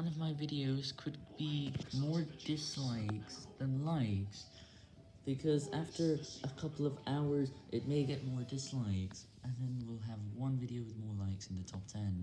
one of my videos could be more dislikes than likes, because after a couple of hours, it may get more dislikes, and then we'll have one video with more likes in the top 10.